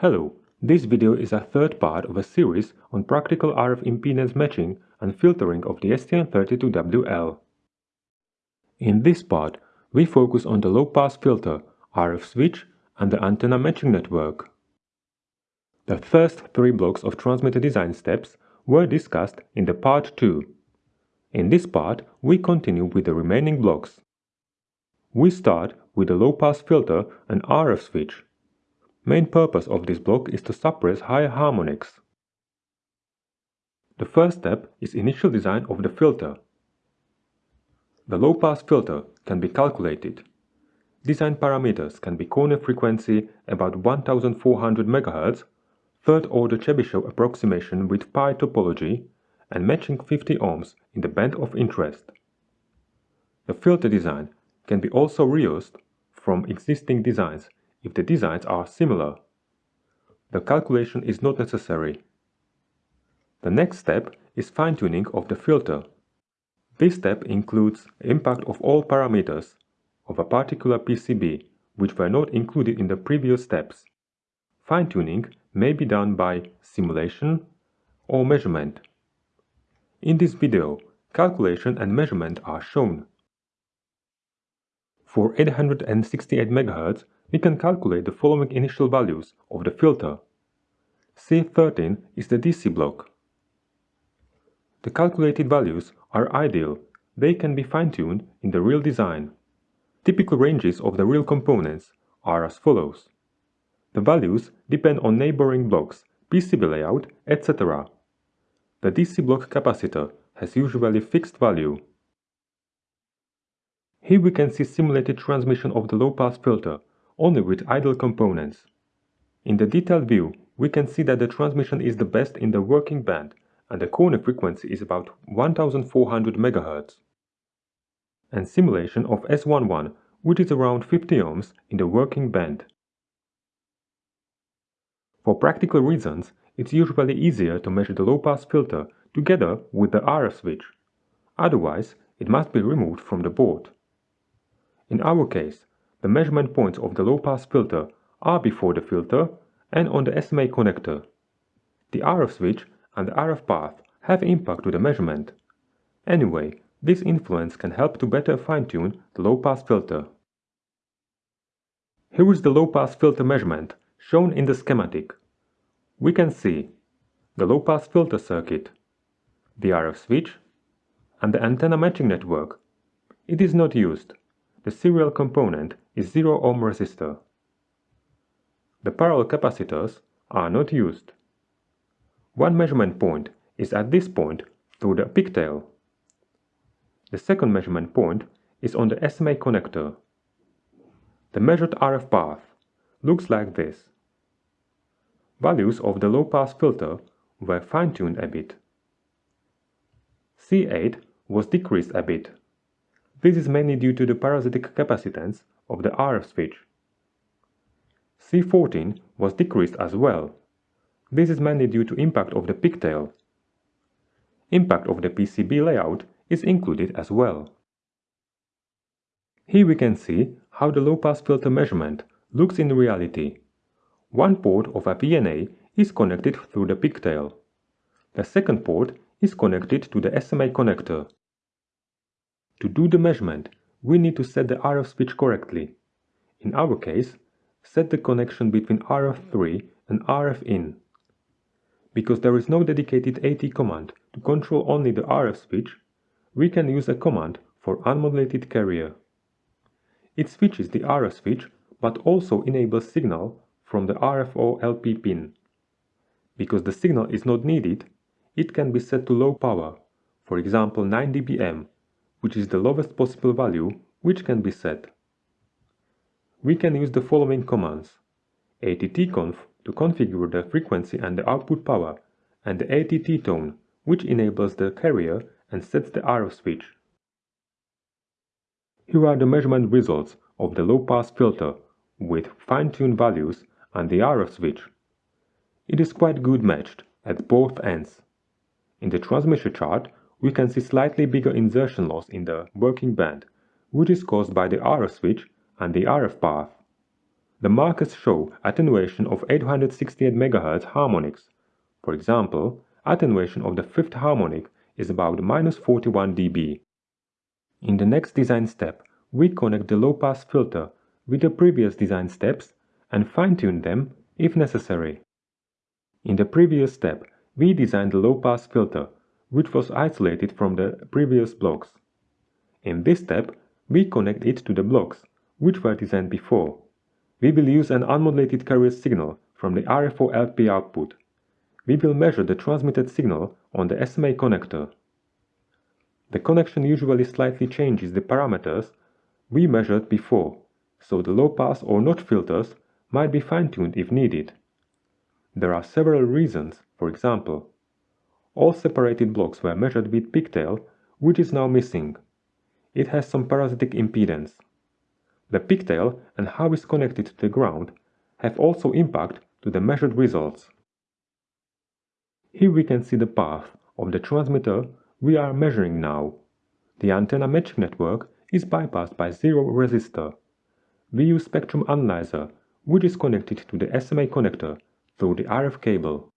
Hello, this video is a third part of a series on practical RF impedance matching and filtering of the STM32WL. In this part, we focus on the low-pass filter, RF switch and the antenna matching network. The first three blocks of transmitter design steps were discussed in the part 2. In this part, we continue with the remaining blocks. We start with the low-pass filter and RF switch. Main purpose of this block is to suppress higher harmonics. The first step is initial design of the filter. The low-pass filter can be calculated. Design parameters can be corner frequency about 1400 MHz, third-order Chebyshev approximation with pi topology, and matching 50 ohms in the band of interest. The filter design can be also reused from existing designs if the designs are similar. The calculation is not necessary. The next step is fine-tuning of the filter. This step includes impact of all parameters of a particular PCB which were not included in the previous steps. Fine-tuning may be done by simulation or measurement. In this video, calculation and measurement are shown. For 868 MHz, we can calculate the following initial values of the filter. C13 is the DC block. The calculated values are ideal, they can be fine-tuned in the real design. Typical ranges of the real components are as follows. The values depend on neighboring blocks, PCB layout, etc. The DC block capacitor has usually fixed value. Here we can see simulated transmission of the low-pass filter only with idle components. In the detailed view, we can see that the transmission is the best in the working band and the corner frequency is about 1400 MHz. And simulation of S11 which is around 50 ohms in the working band. For practical reasons, it's usually easier to measure the low-pass filter together with the RF switch. Otherwise, it must be removed from the board. In our case, the measurement points of the low-pass filter are before the filter and on the SMA connector. The RF switch and the RF path have impact to the measurement. Anyway, this influence can help to better fine-tune the low-pass filter. Here is the low-pass filter measurement shown in the schematic. We can see the low-pass filter circuit, the RF switch, and the antenna matching network. It is not used. The serial component is 0 ohm resistor. The parallel capacitors are not used. One measurement point is at this point through the pigtail. The second measurement point is on the SMA connector. The measured RF path looks like this. Values of the low-pass filter were fine-tuned a bit. C8 was decreased a bit. This is mainly due to the parasitic capacitance of the RF switch. C14 was decreased as well. This is mainly due to impact of the pigtail. Impact of the PCB layout is included as well. Here we can see how the low-pass filter measurement looks in reality. One port of a VNA is connected through the pigtail. The second port is connected to the SMA connector. To do the measurement, we need to set the RF switch correctly. In our case, set the connection between RF3 and RF in. Because there is no dedicated AT command to control only the RF switch, we can use a command for unmodulated carrier. It switches the RF switch but also enables signal from the RFO LP pin. Because the signal is not needed, it can be set to low power, for example 9 dBm which is the lowest possible value which can be set. We can use the following commands attconf to configure the frequency and the output power and the atttone which enables the carrier and sets the RF switch. Here are the measurement results of the low-pass filter with fine-tuned values and the RF switch. It is quite good matched at both ends. In the transmission chart, we can see slightly bigger insertion loss in the working band, which is caused by the RF switch and the RF path. the markers show attenuation of 868 MHz harmonics. For example, attenuation of the fifth harmonic is about minus 41 dB. In the next design step, we connect the low-pass filter with the previous design steps and fine-tune them if necessary. In the previous step, we designed the low-pass filter, which was isolated from the previous blocks. In this step, we connect it to the blocks, which were designed before. We will use an unmodulated carrier signal from the RFO LP output. We will measure the transmitted signal on the SMA connector. The connection usually slightly changes the parameters we measured before, so the low-pass or notch filters might be fine-tuned if needed. There are several reasons, for example, all separated blocks were measured with pigtail, which is now missing. It has some parasitic impedance. The pigtail and how it's connected to the ground have also impact to the measured results. Here we can see the path of the transmitter we are measuring now. The antenna matching network is bypassed by zero resistor. We use spectrum analyzer, which is connected to the SMA connector through the RF cable.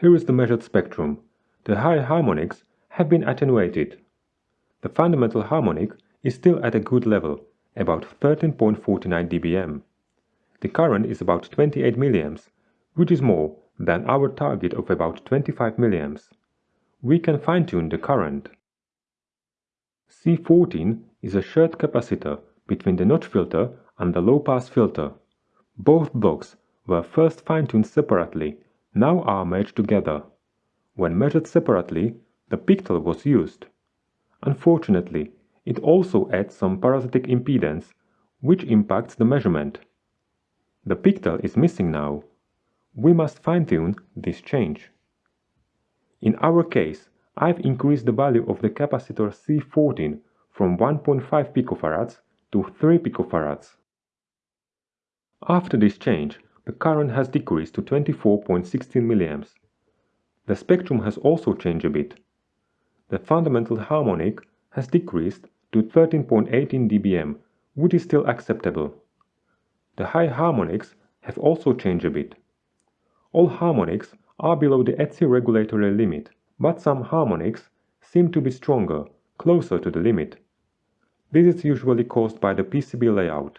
Here is the measured spectrum. The high harmonics have been attenuated. The fundamental harmonic is still at a good level, about 13.49 dBm. The current is about 28 mA, which is more than our target of about 25 mA. We can fine-tune the current. C14 is a shared capacitor between the notch filter and the low-pass filter. Both blocks were first fine-tuned separately, now are merged together. When measured separately, the pigtail was used. Unfortunately, it also adds some parasitic impedance, which impacts the measurement. The pigtail is missing now. We must fine-tune this change. In our case, I've increased the value of the capacitor C14 from 1.5 pF to 3 pF. After this change, the current has decreased to 24.16 mA. The spectrum has also changed a bit. The fundamental harmonic has decreased to 13.18 dBm, which is still acceptable. The high harmonics have also changed a bit. All harmonics are below the ETSI regulatory limit, but some harmonics seem to be stronger, closer to the limit. This is usually caused by the PCB layout.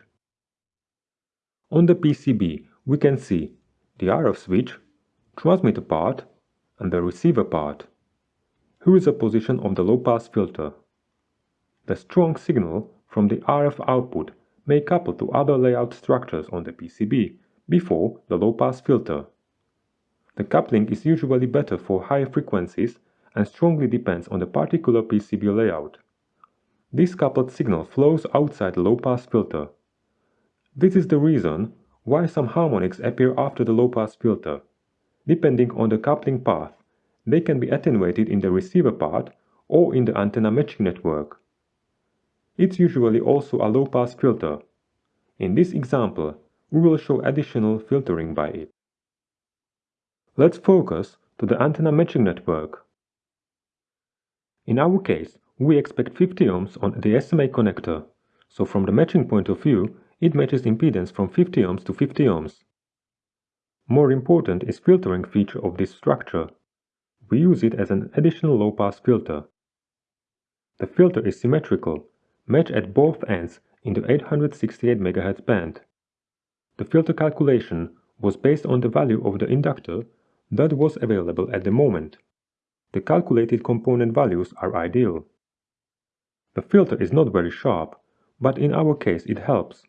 On the PCB, we can see the RF switch, transmitter part, and the receiver part. Here is a position of the low-pass filter. The strong signal from the RF output may couple to other layout structures on the PCB before the low-pass filter. The coupling is usually better for high frequencies and strongly depends on the particular PCB layout. This coupled signal flows outside the low-pass filter. This is the reason why some harmonics appear after the low-pass filter. Depending on the coupling path, they can be attenuated in the receiver part or in the antenna matching network. It's usually also a low-pass filter. In this example, we will show additional filtering by it. Let's focus to the antenna matching network. In our case, we expect 50 ohms on the SMA connector, so from the matching point of view, it matches impedance from 50 ohms to 50 ohms. More important is filtering feature of this structure. We use it as an additional low-pass filter. The filter is symmetrical, matched at both ends in the 868 MHz band. The filter calculation was based on the value of the inductor that was available at the moment. The calculated component values are ideal. The filter is not very sharp, but in our case it helps.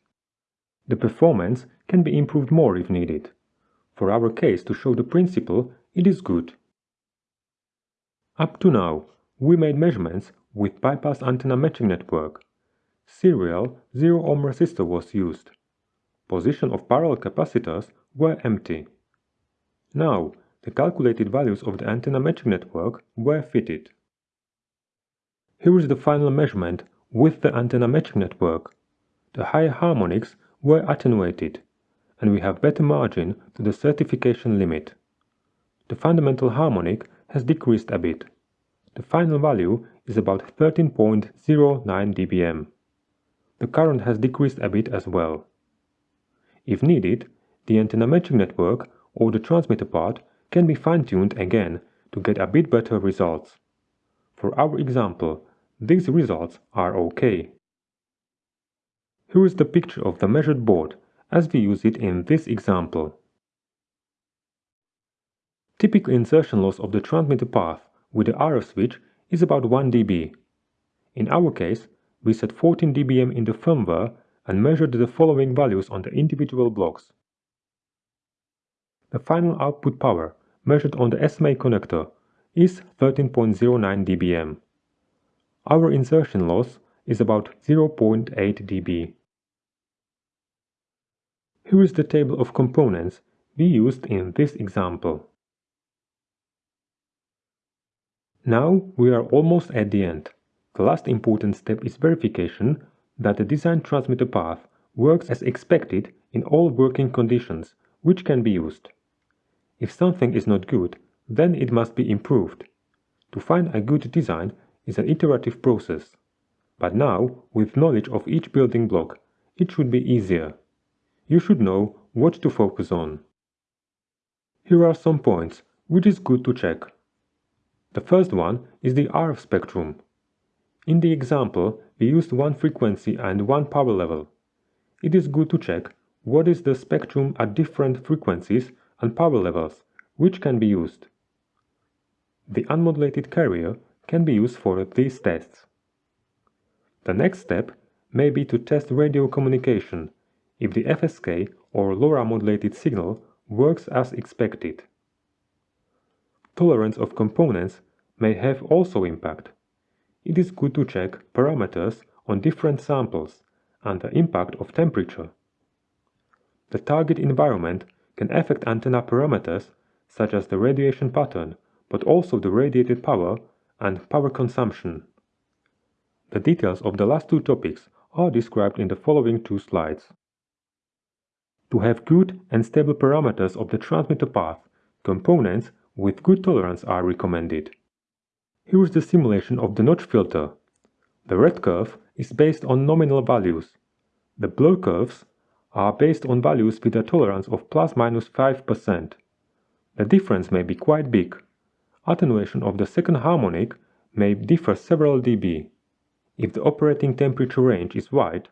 The performance can be improved more if needed. For our case to show the principle, it is good. Up to now, we made measurements with bypass antenna matching network. Serial 0 ohm resistor was used. Position of parallel capacitors were empty. Now, the calculated values of the antenna matching network were fitted. Here is the final measurement with the antenna matching network. The high harmonics were attenuated, and we have better margin to the certification limit. The fundamental harmonic has decreased a bit. The final value is about 13.09 dBm. The current has decreased a bit as well. If needed, the antenna matching network or the transmitter part can be fine-tuned again to get a bit better results. For our example, these results are okay. Here is the picture of the measured board as we use it in this example. Typical insertion loss of the transmitter path with the RF switch is about 1 dB. In our case, we set 14 dBm in the firmware and measured the following values on the individual blocks. The final output power, measured on the SMA connector, is 13.09 dBm. Our insertion loss is about 0.8 dB. Here is the table of components we used in this example. Now we are almost at the end. The last important step is verification that the designed transmitter path works as expected in all working conditions which can be used. If something is not good, then it must be improved. To find a good design is an iterative process. But now, with knowledge of each building block, it should be easier. You should know what to focus on. Here are some points which is good to check. The first one is the RF spectrum. In the example, we used one frequency and one power level. It is good to check what is the spectrum at different frequencies and power levels, which can be used. The unmodulated carrier can be used for these tests. The next step may be to test radio communication if the FSK or LoRa modulated signal works as expected. Tolerance of components may have also impact. It is good to check parameters on different samples and the impact of temperature. The target environment can affect antenna parameters such as the radiation pattern, but also the radiated power and power consumption. The details of the last two topics are described in the following two slides. To have good and stable parameters of the transmitter path, components with good tolerance are recommended. Here is the simulation of the notch filter. The red curve is based on nominal values. The blue curves are based on values with a tolerance of plus minus 5%. The difference may be quite big. Attenuation of the second harmonic may differ several dB. If the operating temperature range is wide,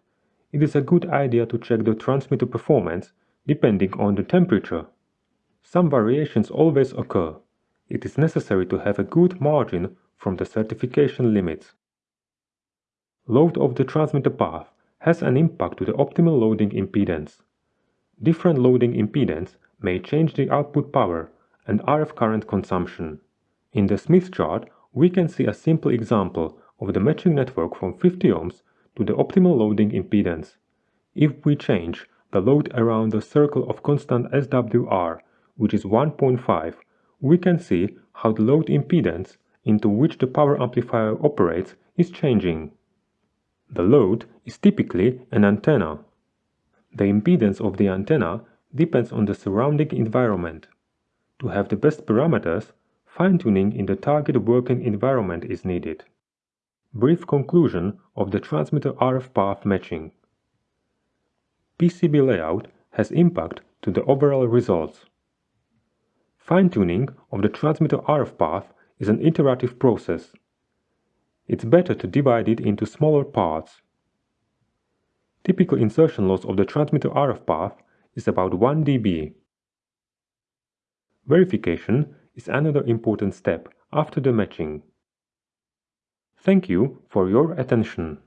it is a good idea to check the transmitter performance depending on the temperature. Some variations always occur. It is necessary to have a good margin from the certification limits. Load of the transmitter path has an impact to the optimal loading impedance. Different loading impedance may change the output power and RF current consumption. In the Smith chart, we can see a simple example of the matching network from 50 ohms to the optimal loading impedance. If we change the load around the circle of constant SWR, which is 1.5, we can see how the load impedance into which the power amplifier operates is changing. The load is typically an antenna. The impedance of the antenna depends on the surrounding environment. To have the best parameters, fine-tuning in the target working environment is needed. Brief conclusion of the transmitter RF path matching. PCB layout has impact to the overall results. Fine-tuning of the transmitter RF path is an iterative process. It's better to divide it into smaller parts. Typical insertion loss of the transmitter RF path is about 1 dB. Verification is another important step after the matching. Thank you for your attention.